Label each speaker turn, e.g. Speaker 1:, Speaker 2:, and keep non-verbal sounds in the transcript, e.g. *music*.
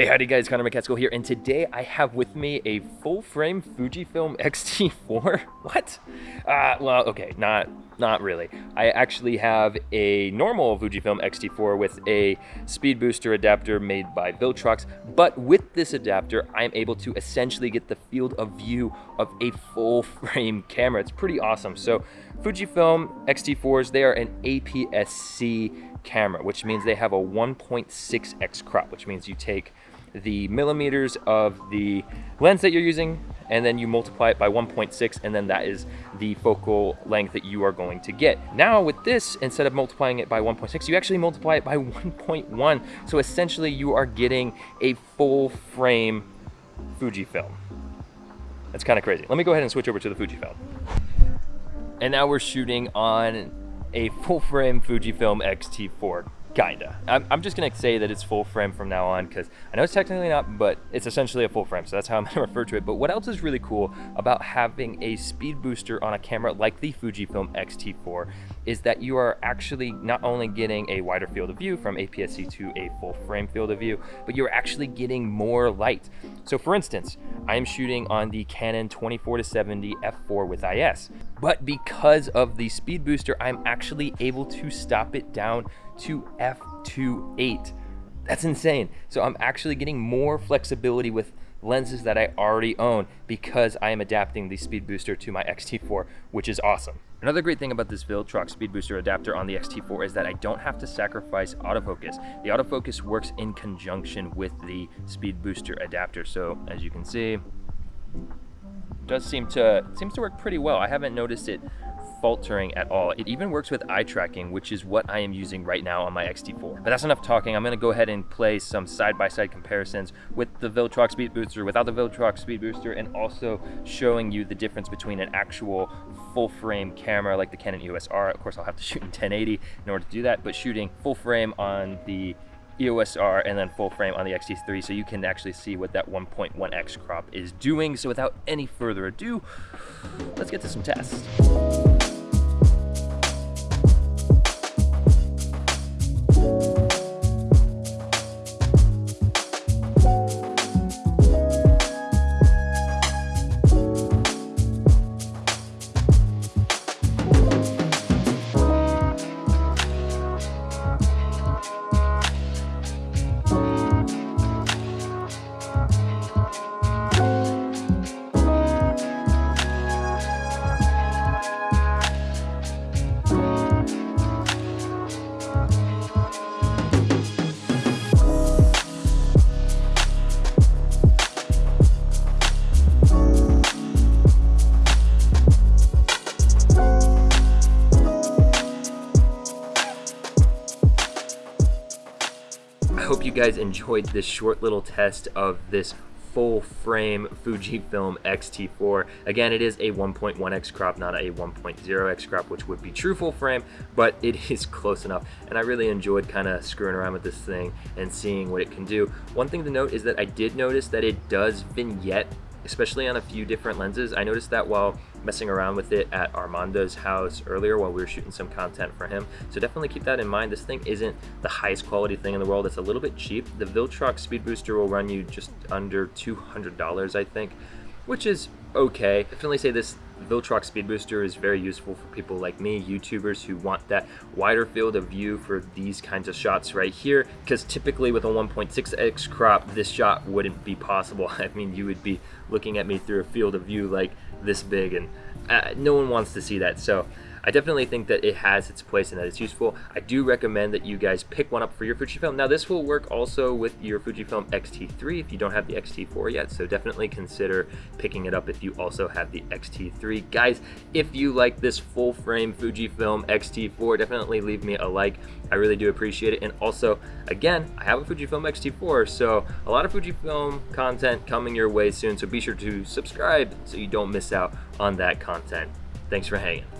Speaker 1: Hey, howdy guys, Connor McCaskill here, and today I have with me a full-frame Fujifilm X-T4. *laughs* What? Uh, well, okay, not not really. I actually have a normal Fujifilm X-T4 with a speed booster adapter made by Viltrox, but with this adapter, I'm able to essentially get the field of view of a full-frame *laughs* camera. It's pretty awesome. So Fujifilm X-T4s, they are an APS-C camera, which means they have a 1.6x crop, which means you take the millimeters of the lens that you're using and then you multiply it by 1.6 and then that is the focal length that you are going to get. Now with this, instead of multiplying it by 1.6, you actually multiply it by 1.1. So essentially you are getting a full frame Fujifilm. That's kind of crazy. Let me go ahead and switch over to the Fujifilm. And now we're shooting on a full frame Fujifilm X-T4 Kinda. I'm, I'm just gonna say that it's full frame from now on because I know it's technically not, but it's essentially a full frame, so that's how I'm gonna *laughs* refer to it. But what else is really cool about having a speed booster on a camera like the Fujifilm X-T4 is that you are actually not only getting a wider field of view from APS-C to a full frame field of view, but you're actually getting more light. So for instance, I am shooting on the Canon 24-70 f4 with IS, but because of the speed booster, I'm actually able to stop it down to f2.8. That's insane. So I'm actually getting more flexibility with lenses that I already own because I am adapting the speed booster to my X-T4, which is awesome. Another great thing about this Viltrox speed booster adapter on the X-T4 is that I don't have to sacrifice autofocus. The autofocus works in conjunction with the speed booster adapter. So as you can see, does seem to seems to work pretty well. I haven't noticed it faltering at all. It even works with eye tracking, which is what I am using right now on my X-T4. But that's enough talking. I'm gonna go ahead and play some side-by-side -side comparisons with the Viltrox Speed Booster, without the Viltrox Speed Booster, and also showing you the difference between an actual full-frame camera like the Canon EOS R. Of course, I'll have to *laughs* shoot in 1080 in order to do that, but shooting full frame on the EOS R and then full frame on the X-T3 so you can actually see what that 1.1x crop is doing. So without any further ado, let's get to some tests. Hope you guys enjoyed this short little test of this full frame Fujifilm X-T4. Again, it is a 1.1x crop, not a 1.0x crop, which would be true full frame, but it *laughs* is close enough. And I really enjoyed kind of screwing around with this thing and seeing what it can do. One thing to note is that I did notice that it does vignette especially on a few different lenses. I noticed that while messing around with it at Armando's house earlier while we were shooting some content for him. So definitely keep that in mind. This thing isn't the highest quality thing in the world. It's a little bit cheap. The Viltrox Speed Booster will run you just under $200, I think, which is okay. Definitely say this Viltrox Speed Booster is very useful for people like me, YouTubers who want that wider field of view for these kinds of shots right here, because typically with a 1.6x crop, this shot wouldn't be possible. *laughs* I mean, you would be looking at me through a field of view like this big, and uh, no one wants to see that. So I definitely think that it has its place and that it's useful. I do recommend that you guys pick one up for your Fujifilm. Now this will work also with your Fujifilm X-T3 if you don't have the X-T4 yet, so definitely consider picking it up if you also have the X-T3. Guys, if you like this full frame Fujifilm X-T4, definitely leave me a like. I really do appreciate it. And also, again, I have a Fujifilm X-T4, so a lot of Fujifilm content coming your way soon, so be sure to subscribe so you don't miss out on that content. Thanks for hanging.